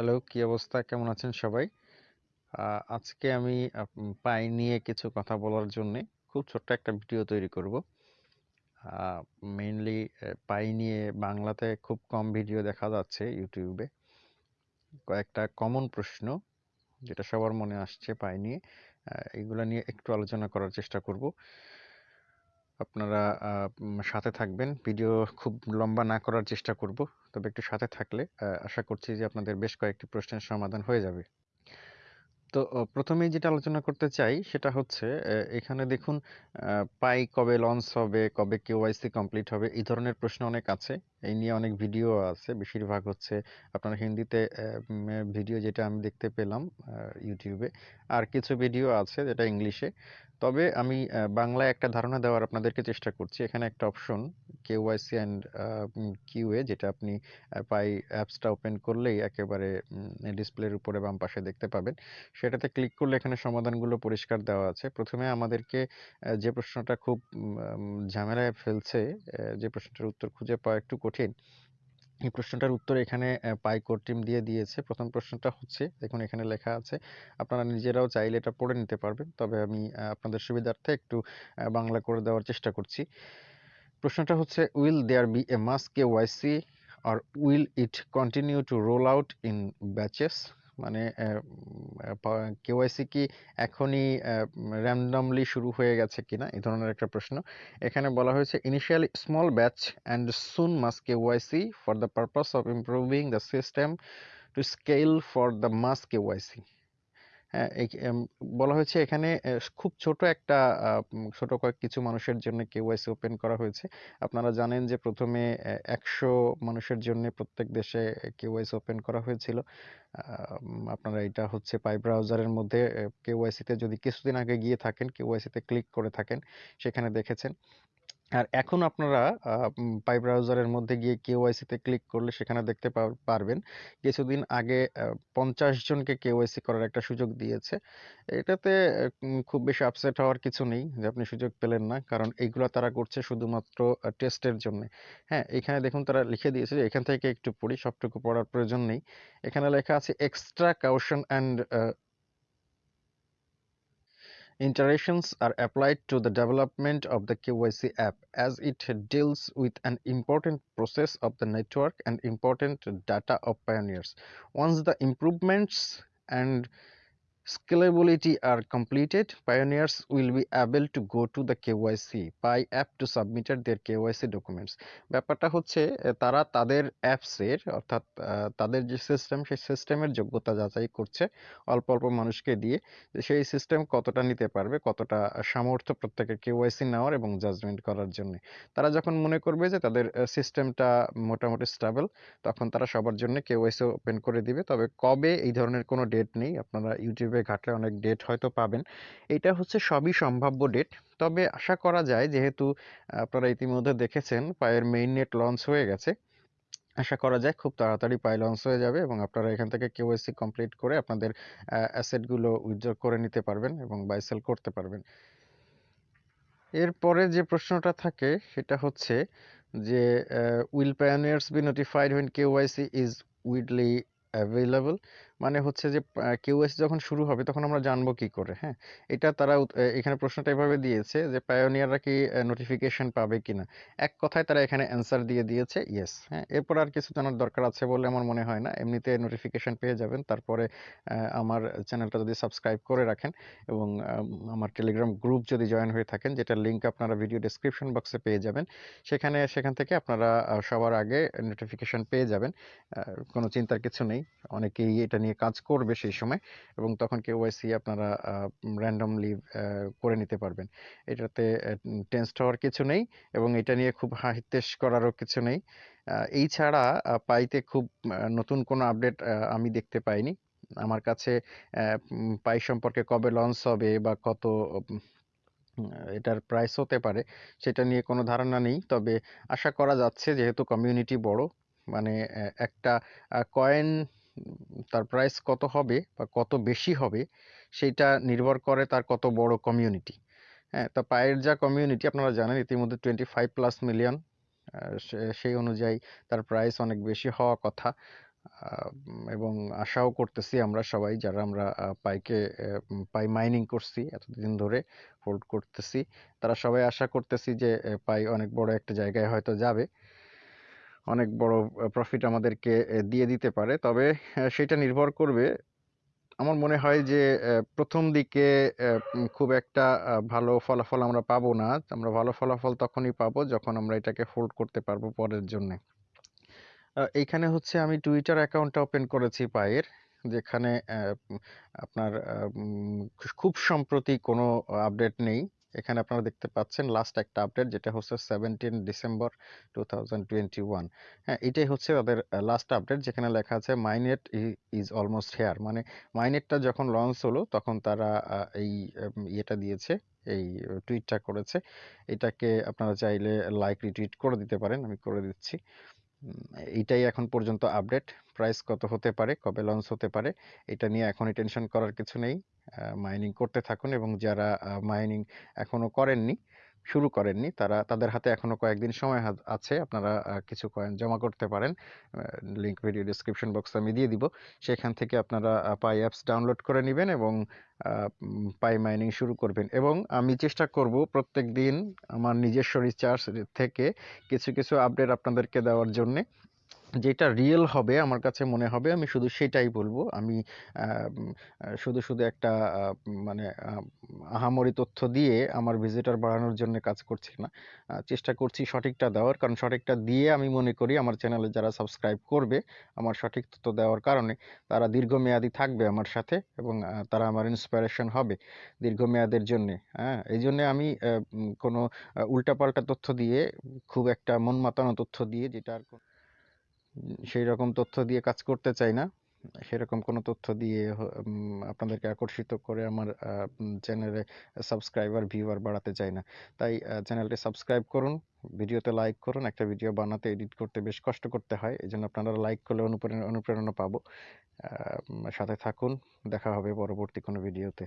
Hello, কি অবস্থা? কেমন আছেন সবাই? আজকে আমি পাই নিয়ে কিছু কথা বলার জন্য খুব ছোট্ট একটা ভিডিও তৈরি করব। মেইনলি পাই নিয়ে বাংলাতে খুব কম ভিডিও দেখা যাচ্ছে ইউটিউবে। কয়েকটা কমন প্রশ্ন যেটা সবার মনে আসছে পাই নিয়ে এগুলা নিয়ে একটু আলোচনা করার চেষ্টা করব। আপনারা সাথে থাকবেন। ভিডিও খুব লম্বা না করার চেষ্টা করব, তবে একটু সাথে থাকলে আশা করছি যে আপনাদের বেশ কয়েকটি প্রশ্নের সমাধান হয়ে যাবে। তো প্রথমেই যেটা আলোচনা করতে চাই, সেটা হচ্ছে এখানে দেখুন পাই কবে লঞ্চ হবে, কবে কেওয়াইসি কমপ্লিট হবে, এই ধরনের প্রশ্ন অনেক আছে। এই নিয়ে অনেক ভিডিও আছে। বেশিরভাগ হচ্ছে আপনার হিন্দিতে ভিডিও যেটা আমি দেখতে পেলাম ইউটিউবে আর কিছু ভিডিও আছে যেটা ইংলিশে। তবে আমি বাংলায় একটা ধারণা দেওয়ার আপনাদেরকে চেষ্টা করছি। এখানে একটা অপশন, কেওয়াইসি অ্যান্ড কিউএ যেটা আপনি পাই অ্যাপসটা ওপেন করলেই একেবারে ডিসপ্লের উপরে বাম পাশে দেখতে পাবেন। সেটাতে ক্লিক করলে এখানে সমাধানগুলো পরিষ্কার দেওয়া আছে। প্রথমে আমাদেরকে যে প্রশ্নটা খুব ঝামেলায় ফেলছে যে প্রশ্নটার উত্তর খুঁজে পাওয়া একটু কঠিন। এই প্রশ্নটার উত্তর এখানে পাই টিম দিয়ে দিয়েছে। প্রথম প্রশ্নটা হচ্ছে, দেখুন এখানে লেখা আছে, আপনারা নিজেরাও চাইলে এটা পড়ে নিতে পারবেন। তবে আমি আপনাদের সুবিধার্থে একটু বাংলা করে দেওয়ার চেষ্টা করছি। প্রশ্নটা হচ্ছে will there be a mass KYC or will it continue to roll out in batches মানে কেওয়াইসি কি এখনই র্যান্ডমলি শুরু হয়ে গেছে কিনা, এই ধরনের একটা প্রশ্ন। এখানে বলা হয়েছে initially small batch and soon mass KYC for the purpose of improving the system to scale for the mass KYC বলা হয়েছে এখানে খুব ছোট একটা ছোট কয়েক কিছু মানুষের জন্য কেওয়াইসি ওপেন করা হয়েছে। আপনারা জানেন যে প্রথমে একশো মানুষের জন্য প্রত্যেক দেশে কেওয়াইসি ওপেন করা হয়েছিল। আপনারা এটা হচ্ছে পাই ব্রাউজারের মধ্যে কেওয়াইসিতে যদি কিছুদিন আগে গিয়ে থাকেন কেওয়াইসিতে ক্লিক করে থাকেন, সেখানে দেখেছেন। আর এখন আপনারা পাই ব্রাউজারের মধ্যে গিয়ে কেওয়াইসি তে ক্লিক করলে সেখানে দেখতে পারবেন। কিছুদিন আগে পঞ্চাশ জনকে কেওয়াইসি করার একটা সুযোগ দিয়েছে। এটাতে খুব বেশি আপসেট হওয়ার কিছু নেই যে আপনি সুযোগ পেলেন না। কারণ এইগুলো তারা করছে শুধুমাত্র টেস্টের জন্য। হ্যাঁ এখানে দেখুন তারা লিখে দিয়েছে যে এখান থেকে একটু পড়ি, সবটুকু পড়ার প্রয়োজন নেই। এখানে লেখা আছে extra caution and Iterations are applied to the development of the KYC app as it deals with an important process of the network and important data of pioneers. Once the improvements and scalability are completed, pioneers will be able to go to the KYC Pi app to submit their KYC documents. ব্যাপারটা হচ্ছে তারা তাদের অ্যাপসের অর্থাৎ তাদের যে system সেই সিস্টেমের যোগ্যতা যাচাই করছে অল্প অল্প মানুষকে দিয়ে সেই সিস্টেম কতটা নিতে পারবে কতটা সামর্থ্য প্রত্যেকের কেওয়াইসি নেওয়ার এবং জাজমেন্ট করার জন্য। তারা যখন মনে করবে যে তাদের সিস্টেমটা মোটামুটি স্টেবল তখন তারা সবার জন্য কেওয়াইসি ওপেন করে দিবে। তবে কবে এই ধরনের কোনো ডেট নেই আপনারা ইউটিউবে ঘাটলে অনেক ডেট হয়তো পাবেন। এটা হচ্ছে সবই সম্ভাব্য ডেট তবে আশা করা যায় যেহেতু আপনারা ইতিমধ্যে দেখেছেন পায়ের মেইন নেট লঞ্চ হয়ে গেছে, আশা করা যায় খুব তাড়াতাড়ি পাই লঞ্চ হয়ে যাবে এবং আপনারা এখান থেকে কেওয়াইসি কমপ্লিট করে আপনাদের অ্যাসেটগুলো উইথড্র করে নিতে পারবেন এবং বাই সেল করতে পারবেন। এরপরে যে প্রশ্নটা থাকে সেটা হচ্ছে যে will pioneers be notified when KYC is widely available মানে হচ্ছে যে কেওয়াইসি যখন শুরু হবে তখন আমরা জানব কি করে হ্যাঁ? এটা তারা এখানে প্রশ্নটা এভাবে দিয়েছে যে পায়োনিয়াররা কি নোটিফিকেশন পাবে কিনা? এক কথায় তারা এখানে অ্যান্সার দিয়ে দিয়েছে ইয়েস হ্যাঁ? এরপর আর কিছু জানার দরকার আছে বলে আমার মনে হয় না। এমনিতে নোটিফিকেশন পেয়ে যাবেন। তারপরে আমার চ্যানেলটা যদি সাবস্ক্রাইব করে রাখেন এবং আমার টেলিগ্রাম গ্রুপ যদি জয়েন হয়ে থাকেন যেটা লিঙ্ক আপনারা ভিডিও ডেসক্রিপশন বক্সে পেয়ে যাবেন, সেখানে, সেখান থেকে আপনারা সবার আগে নোটিফিকেশন পেয়ে যাবেন। কোনো চিন্তার কিছু নেই। অনেকেই এটা নিয়ে কাজ করবে সেই সময় এবং তখন কেওয়াইসি আপনারা র্যান্ডমলি করে নিতে পারবেন। এটাতে টেন্সড হওয়ার কিছু নেই এবং এটা নিয়ে খুব হাহিতেশ করারও কিছু নেই। এই ছাড়া পাইতে খুব নতুন কোনো আপডেট আমি দেখতে পাইনি। আমার কাছে পাই সম্পর্কে কবে লঞ্চ হবে বা কত এটার প্রাইস হতে পারে সেটা নিয়ে কোনো ধারণা নেই। তবে আশা করা যাচ্ছে, যেহেতু কমিউনিটি বড় মানে একটা কয়েন তার প্রাইস কত হবে বা কত বেশি হবে সেইটা নির্ভর করে তার কত বড় কমিউনিটি হ্যাঁ তা পায়ের যা কমিউনিটি আপনারা জানেন ইতিমধ্যে টোয়েন্টি ফাইভ প্লাস মিলিয়ন সেই অনুযায়ী তার প্রাইস অনেক বেশি হওয়া কথা। এবং আশাও করতেছি আমরা সবাই যারা আমরা পাইকে পাই মাইনিং করছি এতদিন ধরে হোল্ড করতেছি, তারা সবাই আশা করতেছি যে পাই অনেক বড় একটা জায়গায় হয়তো যাবে। অনেক বড় প্রফিট আমাদেরকে দিয়ে দিতে পারে। তবে সেটা নির্ভর করবে। আমার মনে হয় যে প্রথম দিকে খুব একটা ভালো ফলাফল আমরা পাবো না। আমরা ভালো ফলাফল তখনই পাবো যখন আমরা এটাকে হোল্ড করতে পারব পরের জন্য। এইখানে হচ্ছে আমি টুইটার অ্যাকাউন্টটা ওপেন করেছি পায়ের, যেখানে আপনার খুব সম্প্রতি কোনো আপডেট নেই। এখানে আপনারা দেখতে পাচ্ছেন লাস্ট একটা আপডেট যেটা হচ্ছে সেভেন্টিন ডিসেম্বর টু হ্যাঁ এটাই হচ্ছে তাদের লাস্ট আপডেট যেখানে লেখা আছে মাইনেট ইজ অলমোস্ট হেয়ার মানে মাইনেটটা যখন লঞ্চ হলো, তখন তারা এই ইয়েটা দিয়েছে, এই টুইটটা করেছে। এটাকে আপনারা চাইলে লাইক রিটুইট করে দিতে পারেন, আমি করে দিচ্ছি। এইটাই এখন পর্যন্ত আপডেট প্রাইস কত হতে পারে, কবে লঞ্চ হতে পারে, এটা নিয়ে এখনই টেনশন করার কিছু নেই। মাইনিং করতে থাকুন এবং যারা মাইনিং এখনও করেননি শুরু করেননি। তারা, তাদের হাতে এখনও কয়েকদিন সময় আছে। আপনারা কিছু কয়েন জমা করতে পারেন। লিঙ্ক ভিডিও ডিসক্রিপশন বক্সে আমি দিয়ে দিব। সেখান থেকে আপনারা পাই অ্যাপস ডাউনলোড করে নেবেন এবং পাই মাইনিং শুরু করবেন। এবং আমি চেষ্টা করব প্রত্যেক দিন আমার নিজস্ব রিচার্জ থেকে কিছু কিছু আপডেট আপনাদেরকে দেওয়ার জন্যে। যেটা রিয়েল হবে আমার কাছে মনে হবে, আমি শুধু সেটাই বলব। আমি শুধু শুধু একটা মানে আহামরি তথ্য দিয়ে আমার ভিজিটর বাড়ানোর জন্য কাজ করছি না। চেষ্টা করছি সঠিকটা দেওয়ার। কারণ সঠিকটা দিয়ে আমি মনে করি আমার চ্যানেলে যারা সাবস্ক্রাইব করবে, আমার সঠিক তথ্য দেওয়ার কারণে তারা দীর্ঘমেয়াদী থাকবে আমার সাথে এবং তারা আমার ইন্সপিরেশন হবে দীর্ঘমেয়াদের জন্যে। হ্যাঁ এই জন্যে আমি কোনো উল্টাপাল্টা তথ্য দিয়ে, খুব একটা মন মাতানো তথ্য দিয়ে যেটা আর সেই রকম তথ্য দিয়ে কাজ করতে চাই না। সেরকম কোনো তথ্য দিয়ে আপনাদেরকে আকর্ষিত করে আমার চ্যানেলে সাবস্ক্রাইবার ভিউয়ার বাড়াতে চাই না। তাই চ্যানেলটি সাবস্ক্রাইব করুন, ভিডিওতে লাইক করুন, একটা ভিডিও বানাতে এডিট করতে বেশ কষ্ট করতে হয় এই জন্য আপনারা লাইক করলে অনুপ্রেরণা অনুপ্রেরণা পাবো। সাথে থাকুন, দেখা হবে পরবর্তী কোনো ভিডিওতে